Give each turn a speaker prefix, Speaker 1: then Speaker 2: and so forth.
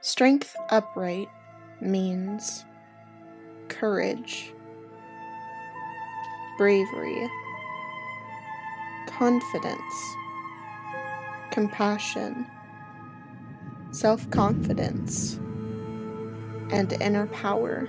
Speaker 1: Strength upright means courage, bravery, confidence, compassion, self confidence, and inner power.